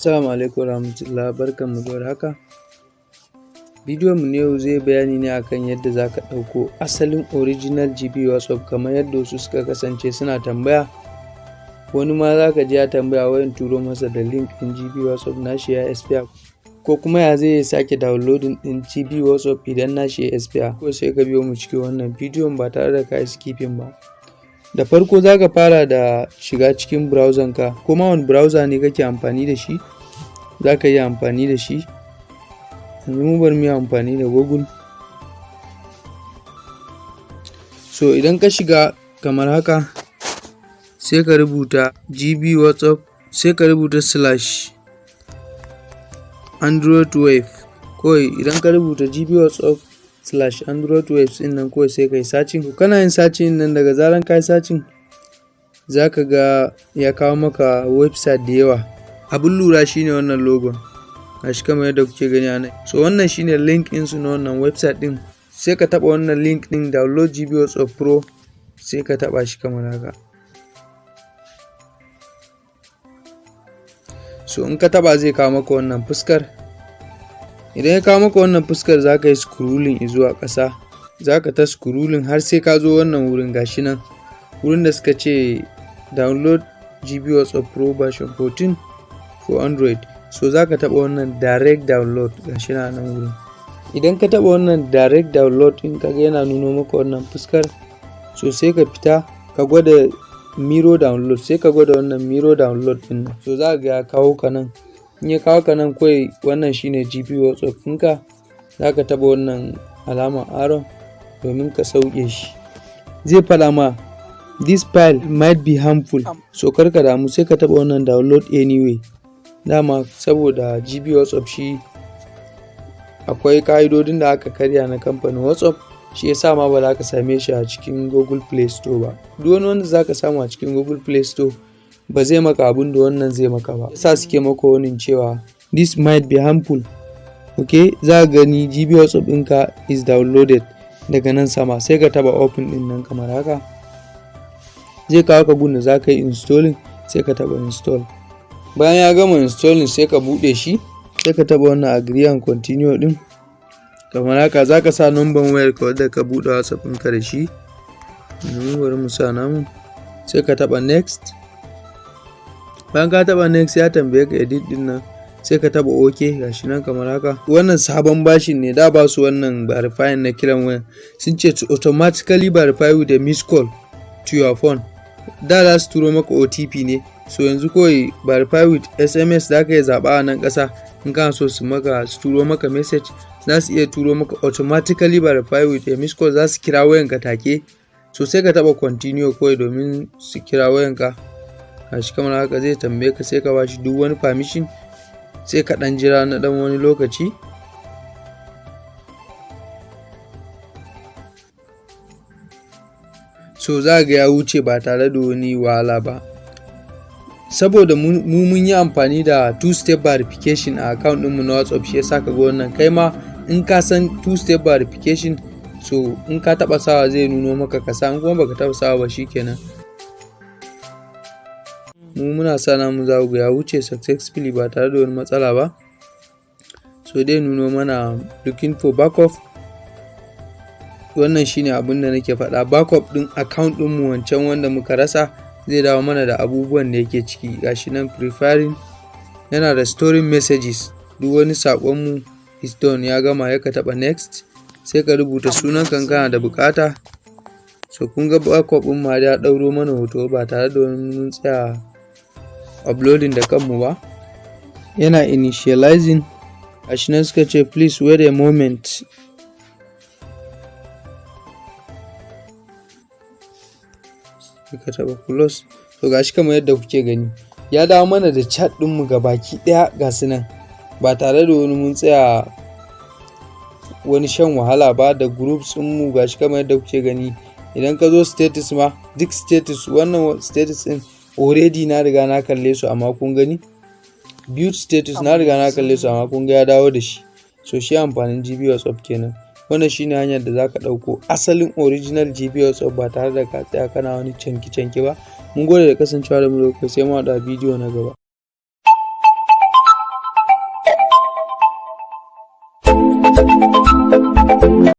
Assalamu alaikum warahmatullah barkanmu da warhaka. Bidiyon mu yau zai bayani ne akan yadda za ka ɗauko asalin original GB WhatsApp kamar yadda wasu suka kasance suna tambaya. Wani ma za ka ji ya tambaya wai in turo masa da link ɗin GB WhatsApp nashi ya expire ko kuma ya zai sake downloading ɗin GB WhatsApp idan nashi ya expire. Ko sai ka biyo mu cikin wannan bidiyon ba tare da ka skipping ba. Da farko za ka fara da shiga cikin browser ka kuma wani browser ne kake amfani da shi za ka yi amfani da shi. Yanzu mu bari mu yi amfani da Google. So idan ka shiga kamar haka sai ka rubuta GB WhatsApp sai ka rubuta slash Android wave kawai idan ka rubuta GB WhatsApp slash Android waves ɗin nan kawai sai ka yi searching. Kana yin searching nan daga zaran ka yi searching za ka ga ya kawo maka website da yawa. Abin lura shine wannan logon. Gashi kamar yadda kuke gani a nan. So wannan shine link ɗinsu na wannan website ɗin. Sai ka taɓa wannan link ɗin download GB WhatsApp Pro sai ka taɓa shi kamar haka. So in ka taɓa zai kawo maka wannan fuskar. Idan ya kawo maka wannan fuskar za ka yi scrolling zuwa ƙasa. Za ka ta scrolling har sai ka zo wannan wurin gashi nan. Wurin da suka ce download GB WhatsApp Pro version 14 for Android so za ka taɓa wannan direct download gashi nan wurin. Idan ka taɓa wannan direct download ɗin kaga yana nuno maka wannan fuskar so sai ka fita ka gwada miro download sai ka gwada wannan miro download nan. So za ka ga ya kawo ka nan. In ya kawo ka nan kawai wannan shine GB WhatsApp ɗinka za ka taɓa wannan alamar arrow domin ka sauke shi. Zai faɗa ma this file might be harmful. So kar ka damu sai ka taɓa wannan download anyway. Dama saboda GB WhatsApp shi akwai ka'idodin da aka karya na kamfanin WhatsApp shi yasa ma ba za ka same shi a cikin Google Play Store ba. Duk wani wanda za ka samu a cikin Google Play Store ba zai maka abin da wannan zai maka ba. Yasa suke maka wani cewa this might be harmful. Ok za ka gani gb whatsapp ɗinka is downloaded daga nan sama sai ka taba open ɗin nan kamar haka. Zai kawo ka gun da za ka yi installing sai ka taba install. Bayan ya gama installing sai ka buɗe shi sai ka taba wannan agree and continue ɗin. Kamar haka za ka sa number wayar ka wadda ka buɗe whatsapp ɗinka da shi. Bari mu sa namu. Sai ka taba next. Bayan ka taba next ya tambaye ka edit ɗin nan. Sai ka taba ok gashi nan kamar haka. Wannan sabon bashin ne da ba su wannan verify na kiran wayan. Sun ce to automatically verify with a missed call to your phone. Da za su turo maka otp ne. So yanzu kawai verify with sms za ka iya zaɓa a nan ƙasa. In kana so su maka su turo maka message za su iya turo maka automatically verify with a missed call za su kira wayanka take. So sai ka taba continue kawai domin su kira wayanka. Gashi kamar haka zai tambaye ka sai ka bashi duk wani permission sai ka dan jira na dan wani lokaci. So za ga ya wuce ba tare da wani wahala ba. Saboda mu mun yi amfani da two step verification a account ɗinmu na whatsapp shi yasa ka ga wannan. Kai ma in ka san two step verification so in ka taba sawa zai nuno maka kasa in kuma baka taba sawa ba shikenan mu muna sa namu za ga ya wuce successfully ba tare da wani matsala ba. So dai nuno mana looking for backup. Wannan shine abin da nake faɗa. Backup ɗin account ɗinmu wancan wanda muka rasa zai dawo mana da abubuwan da yake ciki. Gashi nan preferring yana da storing messages. Duk wani saƙonmu is done ya gama ya ka taɓa next sai ka rubuta sunan kana da buƙata so kun ga backup ma ya ɗauro mana hoto ba tare da wani mun tsaya uploading da kanmu ba. Yana initializing. Gashi nan suka ce please wait a moment. Ka taba close to gashi kamar yadda kuke gani ya dawo mana da chat ɗinmu ga baki ɗaya ga su nan. Ba tare da wani mun tsaya wani shan wahala ba da groups mu gashi kamar yadda kuke gani. Idan ka zo status ma duk status wannan status ɗin already na riga na kalle su amma kun gani? Build status na riga na kalle su amma kun ga ya dawo da shi. So shi amfanin GB WhatsApp kenan. Wannan shine hanyar da zaka ɗauko asalin original WhatsApp ba tare da ka tsaya kana wani canki canki ba. Mun gode da kasancewa da mu da sai mu haɗu a bidiyo na gaba.